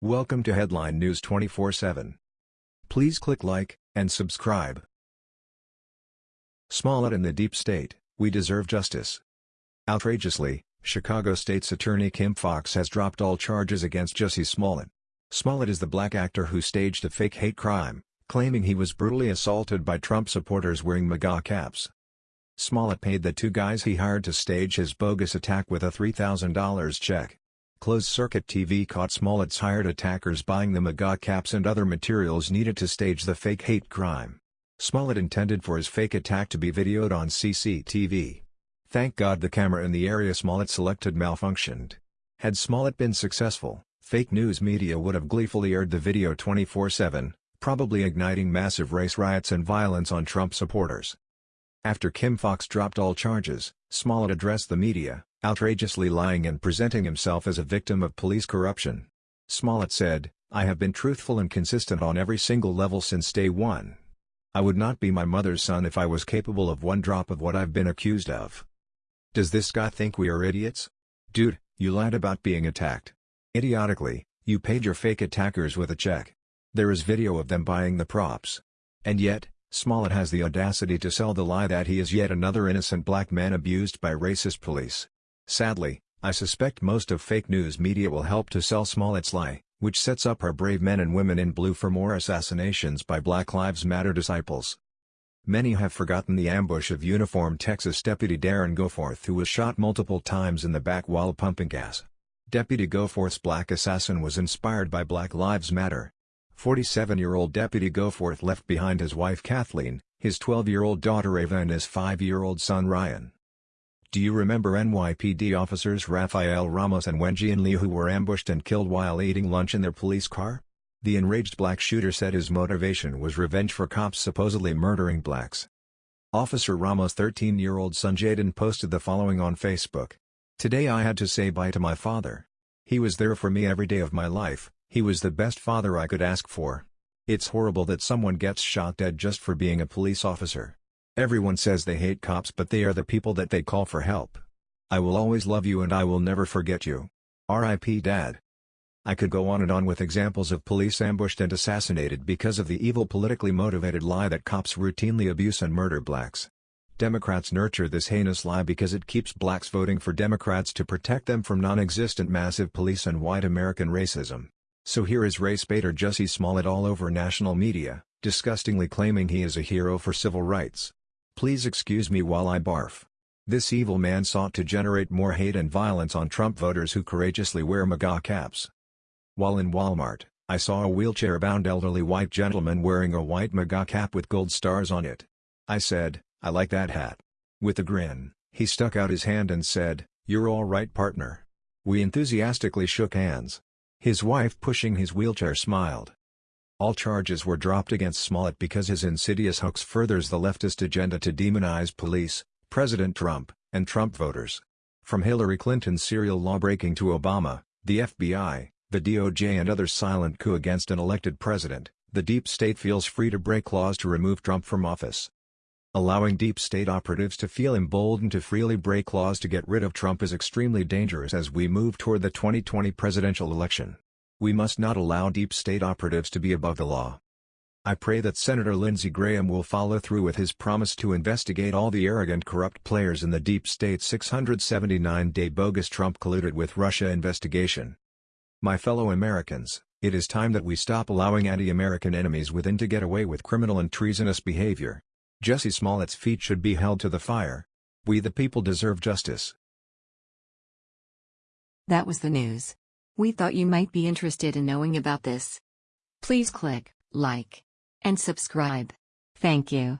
Welcome to Headline News 24/7. Please click like and subscribe. Smollett in the deep state, we deserve justice. Outrageously, Chicago State's Attorney Kim Foxx has dropped all charges against Jussie Smollett. Smollett is the black actor who staged a fake hate crime, claiming he was brutally assaulted by Trump supporters wearing MAGA caps. Smollett paid the two guys he hired to stage his bogus attack with a $3,000 check. Closed-circuit TV caught Smollett's hired attackers buying the MAGA caps and other materials needed to stage the fake hate crime. Smollett intended for his fake attack to be videoed on CCTV. Thank God the camera in the area Smollett selected malfunctioned. Had Smollett been successful, fake news media would have gleefully aired the video 24-7, probably igniting massive race riots and violence on Trump supporters. After Kim Foxx dropped all charges, Smollett addressed the media, outrageously lying and presenting himself as a victim of police corruption. Smollett said, I have been truthful and consistent on every single level since day one. I would not be my mother's son if I was capable of one drop of what I've been accused of. Does this guy think we are idiots? Dude, you lied about being attacked. Idiotically, you paid your fake attackers with a check. There is video of them buying the props. And yet, Smollett has the audacity to sell the lie that he is yet another innocent black man abused by racist police. Sadly, I suspect most of fake news media will help to sell Smollett's lie, which sets up our brave men and women in blue for more assassinations by Black Lives Matter disciples. Many have forgotten the ambush of uniformed Texas Deputy Darren Goforth who was shot multiple times in the back while pumping gas. Deputy Goforth's black assassin was inspired by Black Lives Matter, 47-year-old Deputy Goforth left behind his wife Kathleen, his 12-year-old daughter Ava and his 5-year-old son Ryan. Do you remember NYPD officers Rafael Ramos and Wenjian Liu who were ambushed and killed while eating lunch in their police car? The enraged black shooter said his motivation was revenge for cops supposedly murdering blacks. Officer Ramos' 13-year-old son Jaden posted the following on Facebook. Today I had to say bye to my father. He was there for me every day of my life, he was the best father I could ask for. It's horrible that someone gets shot dead just for being a police officer. Everyone says they hate cops but they are the people that they call for help. I will always love you and I will never forget you. R.I.P. Dad. I could go on and on with examples of police ambushed and assassinated because of the evil politically motivated lie that cops routinely abuse and murder blacks. Democrats nurture this heinous lie because it keeps blacks voting for Democrats to protect them from non-existent massive police and white American racism. So here is race baiter Jussie Smollett all over national media, disgustingly claiming he is a hero for civil rights. Please excuse me while I barf. This evil man sought to generate more hate and violence on Trump voters who courageously wear MAGA caps. While in Walmart, I saw a wheelchair-bound elderly white gentleman wearing a white MAGA cap with gold stars on it. I said, I like that hat. With a grin, he stuck out his hand and said, You're all right partner. We enthusiastically shook hands. His wife pushing his wheelchair smiled. All charges were dropped against Smollett because his insidious hoax furthers the leftist agenda to demonize police, President Trump, and Trump voters. From Hillary Clinton's serial lawbreaking to Obama, the FBI, the DOJ and others silent coup against an elected president, the deep state feels free to break laws to remove Trump from office. Allowing deep state operatives to feel emboldened to freely break laws to get rid of Trump is extremely dangerous as we move toward the 2020 presidential election. We must not allow deep state operatives to be above the law. I pray that Senator Lindsey Graham will follow through with his promise to investigate all the arrogant corrupt players in the deep state 679-day bogus Trump colluded with Russia investigation. My fellow Americans, it is time that we stop allowing anti-American enemies within to get away with criminal and treasonous behavior. Jussie Smollett's feet should be held to the fire. We the people deserve justice. That was the news. We thought you might be interested in knowing about this. Please click like and subscribe. Thank you.